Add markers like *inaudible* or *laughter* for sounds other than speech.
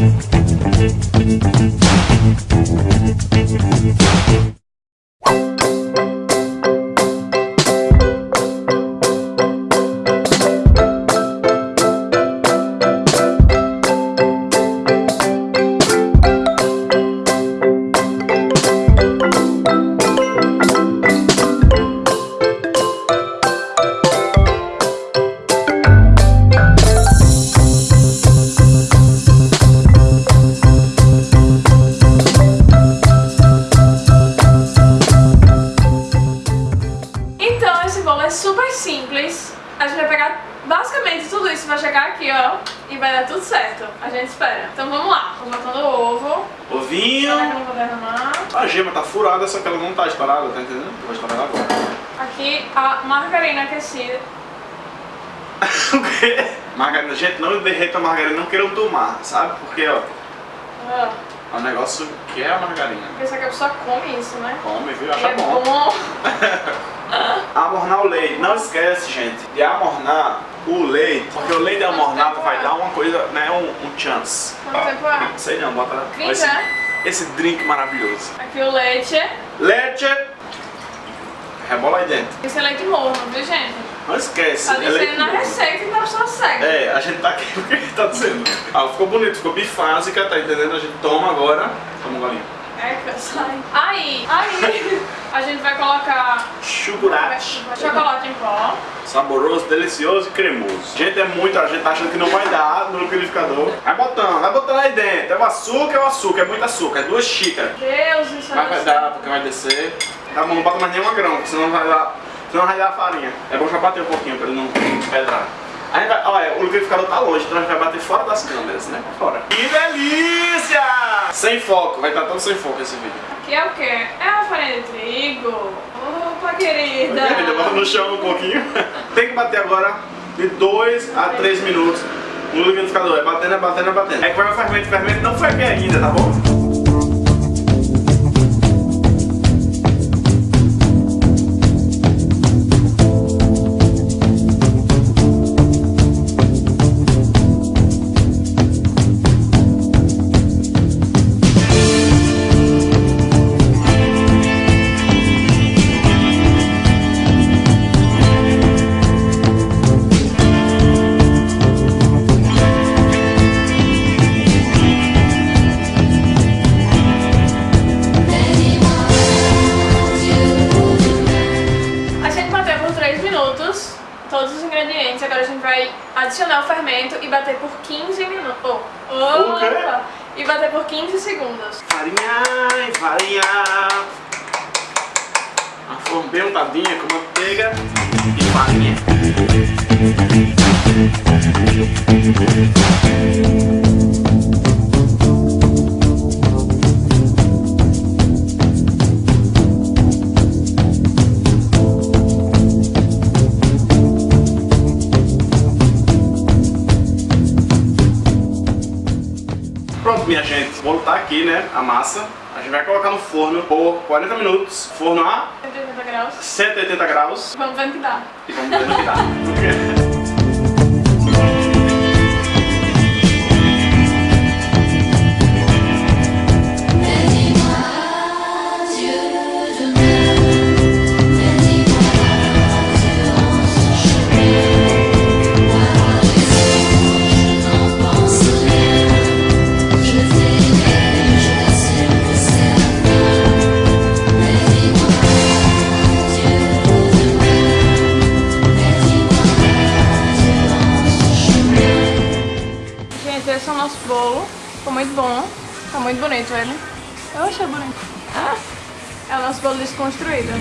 Então Basicamente tudo isso, vai chegar aqui, ó, e vai dar tudo certo. A gente espera. Então vamos lá. Tô botando o ovo. Ovinho. Será que eu não vou derramar? A gema tá furada, só que ela não tá estourada, tá entendendo? Vou estourar ela agora. Aqui a margarina aquecida. *laughs* o quê? Margarina, gente, não derreta a margarina, não queiram tomar, sabe? Porque, ó, Ah, é um negócio que é a margarina. pensar que a pessoa come isso, né? Come, viu? E Acha é bom. *laughs* Amornar o leite. Não esquece, gente, de amornar o leite, porque o leite amornado vai dar uma coisa, né, um, um chance. Tempo é? Não sei não, bota esse, esse drink maravilhoso. Aqui o leite. Leite. Rebola aí dentro. Esse é leite morno, viu, gente? Não esquece. Tá é dizendo na morno. receita, então a pessoa segue. É, a gente tá aqui *laughs* porque tá dizendo. Ah, ficou bonito, ficou bifásica, tá entendendo? A gente toma agora. Toma um golinho. É, que eu saio. Aí, aí, *laughs* a gente vai colocar Chocolate. chocolate em pó. Saboroso, delicioso e cremoso. Gente, é muito, a gente tá achando que não vai dar no liquidificador. Vai botando, vai botando aí dentro. É o açúcar, é o açúcar, é muito açúcar, é duas xícaras. Deus, isso Mas vai dar, porque vai descer. Tá bom, não bota mais nenhuma grão, porque senão vai dar, senão vai dar a farinha. É bom já bater um pouquinho pra ele não pedrar. Vai, olha, o liquidificador tá longe, então a gente vai bater fora das câmeras, né? Fora. Que delícia! Sem foco, vai estar todo sem foco esse vídeo. Aqui é o quê? É a farinha de trigo. Opa, querida. Querida, bota no chão um pouquinho. *laughs* Tem que bater agora de 2 a 3 minutos no liquidificador. É batendo, é batendo, é batendo. É que vai o fermento, o fermento não foi aqui ainda, tá bom? Vai adicionar o fermento e bater por 15 minutos. Oh, O quê? E bater por 15 segundos. Farinha, farinha. Uma forma bem untadinha com manteiga e farinha. Pronto, minha gente, o bolo tá aqui, né? A massa. A gente vai colocar no forno por 40 minutos. Forno a 180 graus. 180 graus. Vamos ver o que dá. E vamos ver no que dá. *laughs* esse é o nosso bolo. Ficou muito bom. Tá muito bonito ele. Eu achei bonito. Ah, é o nosso bolo desconstruído.